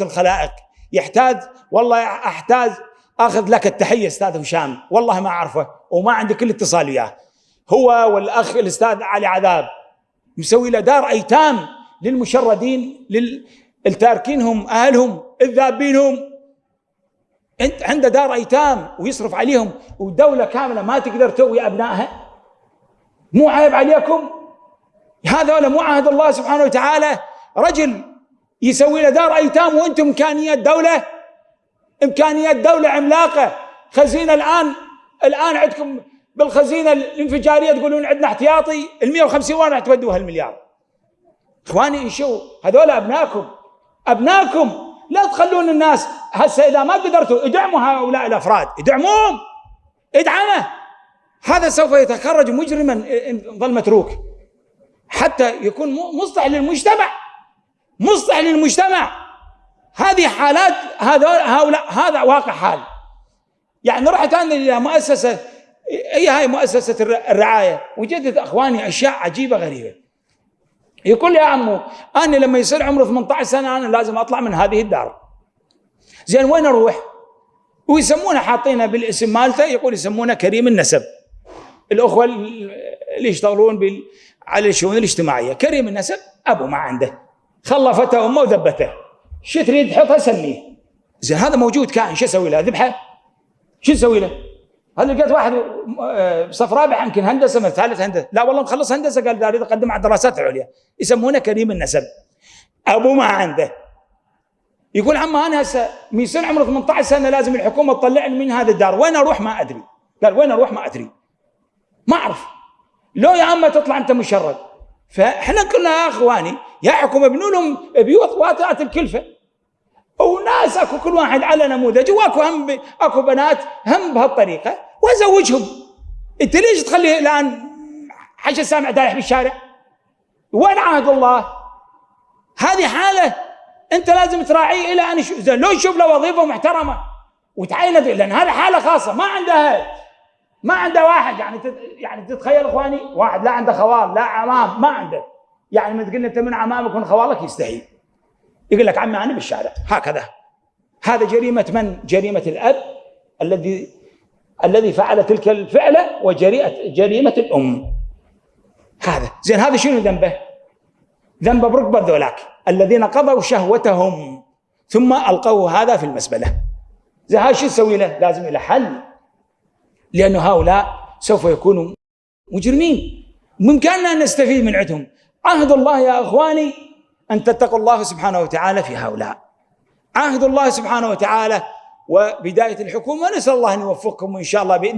الخلائق. يحتاج والله أحتاج أخذ لك التحية أستاذ هشام. والله ما أعرفه وما عندي كل اتصال وياه. هو والأخ الأستاذ علي عذاب. مسوي له دار أيتام للمشردين للتاركينهم أهلهم الذابينهم. أنت عنده دار أيتام ويصرف عليهم. ودوله كاملة ما تقدر توي أبنائها. مو عيب عليكم. هذا ولا مو عهد الله سبحانه وتعالى. رجل يسوي له دار أيتام وأنتم إمكانيات دولة إمكانيات دولة عملاقة. خزينة الآن الآن عندكم بالخزينة الانفجارية تقولون عندنا احتياطي ال 150 وين راح تودوها المليار. إخواني شو هذول ابنائكم ابنائكم لا تخلون الناس هسه إذا ما قدرتوا ادعموا هؤلاء الأفراد. ادعموهم. ادعمه. هذا سوف يتخرج مجرما إن ظل متروك. حتى يكون مصلح للمجتمع. مصلح للمجتمع. هذه حالات هذول هؤلاء هذا واقع حال. يعني رحت أنا إلى مؤسسة هي هاي مؤسسة الرعاية؟ وجدت أخواني أشياء عجيبة غريبة. يقول لي يا عمو أنا لما يصير عمري 18 سنة أنا لازم أطلع من هذه الدار. زين وين أروح؟ ويسمونه حاطينه بالاسم مالته يقول يسمونه كريم النسب. الأخوة اللي يشتغلون على الشؤون الاجتماعية. كريم النسب أبو ما عنده. خلفته أمه وذبته شو تريد تحطها سميه زين هذا موجود كائن شو أسوي له؟ ذبحة؟ شو أسوي له؟ هذا لقيت واحد صف رابع؟ يمكن هندسة من ثالث هندسة. لا والله مخلص هندسة قال داري أقدم على الدراسات العليا يسمونه كريم النسب. أبو ما عنده. يقول عم أنا هسه من سنة عمره 18 سنة لازم الحكومة تطلعني من هذا الدار. وين أروح؟ ما أدري. قال وين أروح؟ ما أدري. ما أعرف. لو يا عم تطلع أنت مشرد. فإحنا قلنا يا إخواني يا حكومه ابنوا لهم بيوت واتات الكلفة. وناس أكو كل واحد على نموذج وأكو هم أكو بنات هم بهالطريقة. وازوجهم أنت ليش تخلي الآن حاجة سامع دايح بالشارع؟ وين عهد الله؟ هذه حالة أنت لازم تراعيه إلى أن زين لو يشوف له وظيفة محترمة وتعينه لأن هذا حالة خاصة ما عنده أهل ما عنده واحد. يعني. يعني تتخيل إخواني واحد لا عنده خوال لا عمام ما عنده. يعني ما تقول أنت من عمامك ومن خوالك يستحي. يقول لك عمي أنا بالشارع هكذا. هذا جريمة من؟ جريمة الأب الذي الذي فعل تلك الفعلة وجريمه جريمة الأم. هذا. زين هذا شنو ذنبه؟ ذنبه بركبة ذولاك الذين قضوا شهوتهم ثم القوا هذا في المزبله زين هذا شو نسوي له؟ لازم له حل. لأن هؤلاء سوف يكونوا مجرمين. بإمكاننا أن نستفيد من عندهم. عهد الله يا إخواني أن تتقوا الله سبحانه وتعالى في هؤلاء. عهد الله سبحانه وتعالى وبداية الحكومة نسأل الله أن يوفقكم وإن شاء الله بإذن